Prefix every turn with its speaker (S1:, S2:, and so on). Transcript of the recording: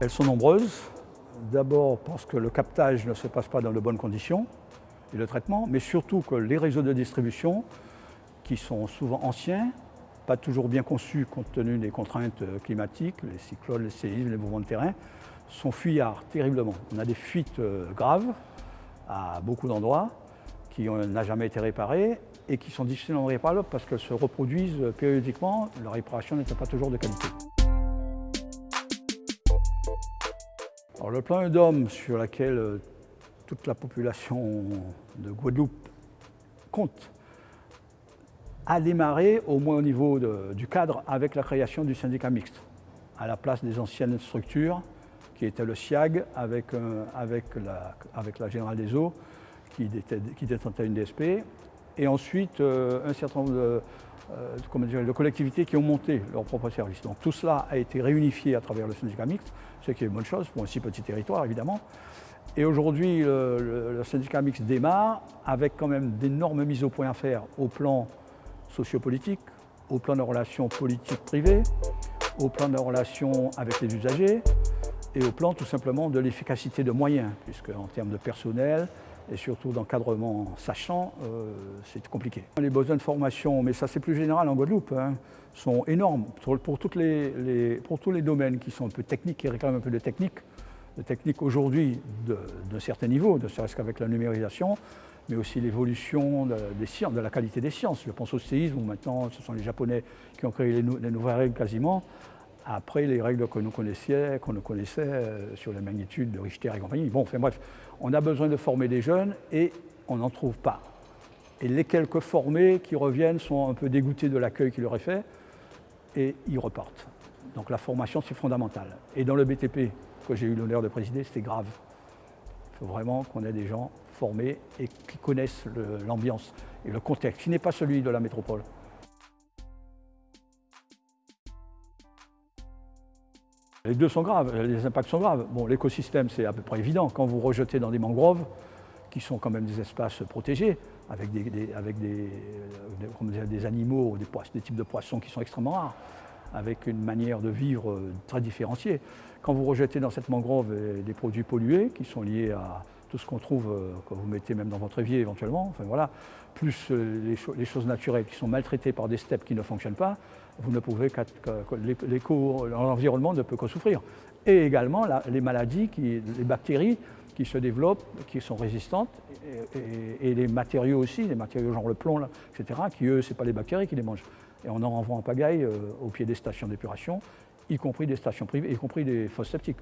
S1: Elles sont nombreuses. D'abord parce que le captage ne se passe pas dans de bonnes conditions et le traitement, mais surtout que les réseaux de distribution, qui sont souvent anciens, pas toujours bien conçus compte tenu des contraintes climatiques, les cyclones, les séismes, les mouvements de terrain, sont fuyards terriblement. On a des fuites euh, graves à beaucoup d'endroits qui n'ont jamais été réparées et qui sont difficilement réparables parce qu'elles se reproduisent périodiquement, leur réparation n'étant pas toujours de qualité. Alors, le plan d'homme sur lequel euh, toute la population de Guadeloupe compte a démarré, au moins au niveau du cadre, avec la création du syndicat mixte, à la place des anciennes structures, qui était le SIAG avec, euh, avec, la, avec la Générale des Eaux, qui, détenait une DSP, et ensuite euh, un certain nombre de, euh, de collectivités qui ont monté leur propre service. Donc tout cela a été réunifié à travers le syndicat mixte, ce qui est une bonne chose pour un si petit territoire évidemment. Et aujourd'hui, le, le, syndicat mixte démarre avec quand même d'énormes mises au point à faire au plan sociopolitique, au plan de relations politiques privées, au plan de relations avec les usagers et au plan tout simplement de l'efficacité de moyens, puisque en termes de personnel et surtout d'encadrement sachant, euh, c'est compliqué. Les besoins de formation, mais ça c'est plus général en Guadeloupe, hein, sont énormes pour, tous les domaines qui sont un peu techniques, qui réclament un peu de technique. De technique aujourd'hui de, de certains niveaux, ne serait-ce qu'avec la numérisation, mais aussi l'évolution sciences, de la qualité des sciences. Je pense au séisme, où maintenant ce sont les Japonais qui ont créé les, nouvelles règles quasiment, après les règles que nous connaissions, qu'on nous connaissait euh, sur les magnitudes de Richter et compagnie. Bon, enfin bref, on a besoin de former des jeunes et on n'en trouve pas. Et les quelques formés qui reviennent sont un peu dégoûtés de l'accueil qui leur est fait et ils repartent. Donc la formation, c'est fondamental. Et dans le BTP que j'ai eu l'honneur de présider, c'était grave. Il faut vraiment qu'on ait des gens formés et qui connaissent l'ambiance et le contexte, qui n'est pas celui de la métropole. Les deux sont graves, les impacts sont graves. Bon, l'écosystème, c'est à peu près évident. Quand vous rejetez dans des mangroves, qui sont quand même des espaces protégés, avec des, des animaux, des, des types de poissons qui sont extrêmement rares, avec une manière de vivre très différenciée. Quand vous rejetez dans cette mangrove des produits pollués qui sont liés à tout ce qu'on trouve, euh, quand vous mettez même dans votre évier éventuellement, enfin voilà, plus euh, les, choses naturelles qui sont maltraitées par des steppes qui ne fonctionnent pas, vous ne pouvez que, l'environnement ne peut que souffrir. Et également les maladies, les bactéries qui se développent, qui sont résistantes, et, les matériaux aussi, les matériaux genre le plomb, etc., qui eux, ce n'est pas les bactéries qui les mangent. Et on en renvoie en pagaille euh, au pied des stations d'épuration, y compris des stations privées, y compris des fosses septiques.